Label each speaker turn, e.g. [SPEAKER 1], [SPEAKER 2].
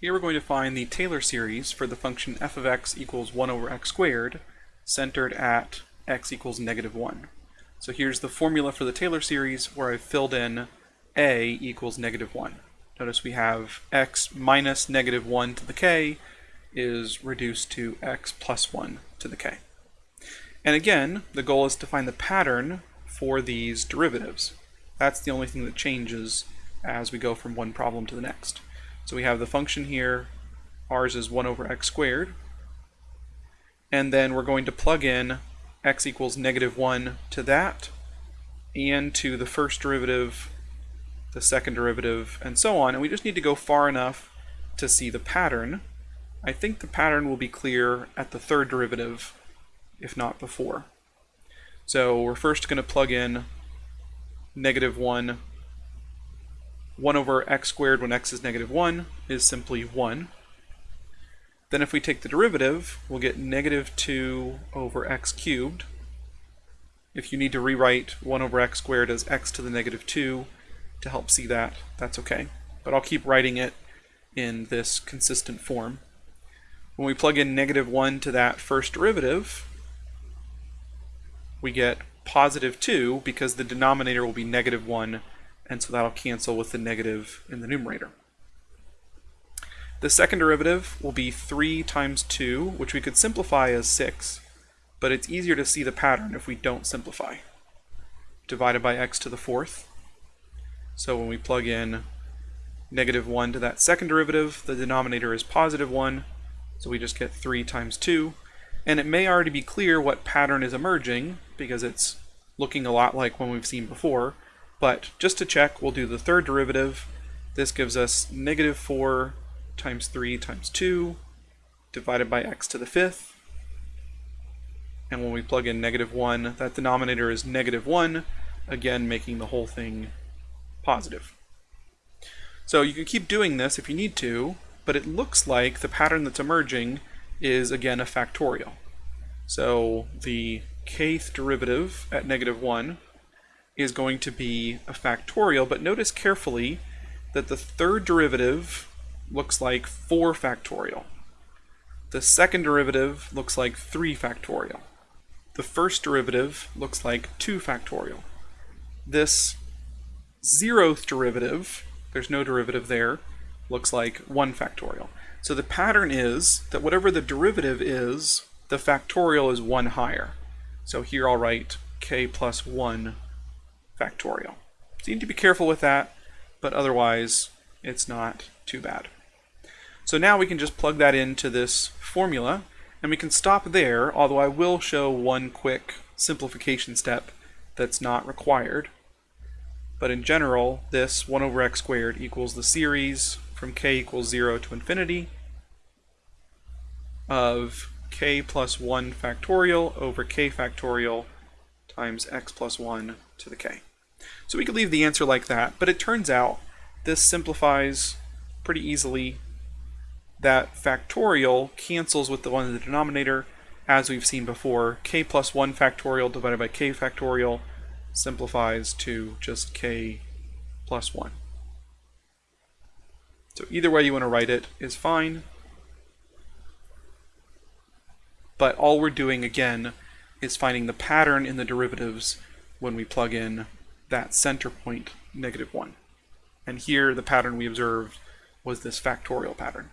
[SPEAKER 1] Here we're going to find the Taylor series for the function f of x equals 1 over x squared centered at x equals negative 1. So here's the formula for the Taylor series where I've filled in a equals negative 1. Notice we have x minus negative 1 to the k is reduced to x plus 1 to the k. And again, the goal is to find the pattern for these derivatives. That's the only thing that changes as we go from one problem to the next. So we have the function here, ours is 1 over x squared, and then we're going to plug in x equals negative 1 to that, and to the first derivative, the second derivative, and so on, and we just need to go far enough to see the pattern. I think the pattern will be clear at the third derivative, if not before. So we're first going to plug in negative 1 1 over x squared when x is negative 1 is simply 1. Then if we take the derivative, we'll get negative 2 over x cubed. If you need to rewrite 1 over x squared as x to the negative 2 to help see that, that's okay. But I'll keep writing it in this consistent form. When we plug in negative 1 to that first derivative, we get positive 2 because the denominator will be negative 1 and so that'll cancel with the negative in the numerator. The second derivative will be 3 times 2, which we could simplify as 6, but it's easier to see the pattern if we don't simplify. Divided by x to the fourth. So when we plug in negative 1 to that second derivative, the denominator is positive 1, so we just get 3 times 2. And it may already be clear what pattern is emerging, because it's looking a lot like one we've seen before, but just to check, we'll do the third derivative. This gives us negative 4 times 3 times 2 divided by x to the fifth. And when we plug in negative 1, that denominator is negative 1, again making the whole thing positive. So you can keep doing this if you need to, but it looks like the pattern that's emerging is again a factorial. So the kth derivative at negative 1 is going to be a factorial, but notice carefully that the third derivative looks like 4 factorial. The second derivative looks like 3 factorial. The first derivative looks like 2 factorial. This zeroth derivative, there's no derivative there, looks like 1 factorial. So the pattern is that whatever the derivative is, the factorial is 1 higher. So here I'll write k plus 1 factorial. So you need to be careful with that, but otherwise it's not too bad. So now we can just plug that into this formula, and we can stop there, although I will show one quick simplification step that's not required. But in general, this 1 over x squared equals the series from k equals 0 to infinity of k plus 1 factorial over k factorial times x plus 1 to the k. So we could leave the answer like that, but it turns out this simplifies pretty easily. That factorial cancels with the one in the denominator, as we've seen before. k plus 1 factorial divided by k factorial simplifies to just k plus 1. So either way you want to write it is fine. But all we're doing, again, is finding the pattern in the derivatives when we plug in that center point, negative 1. And here the pattern we observed was this factorial pattern.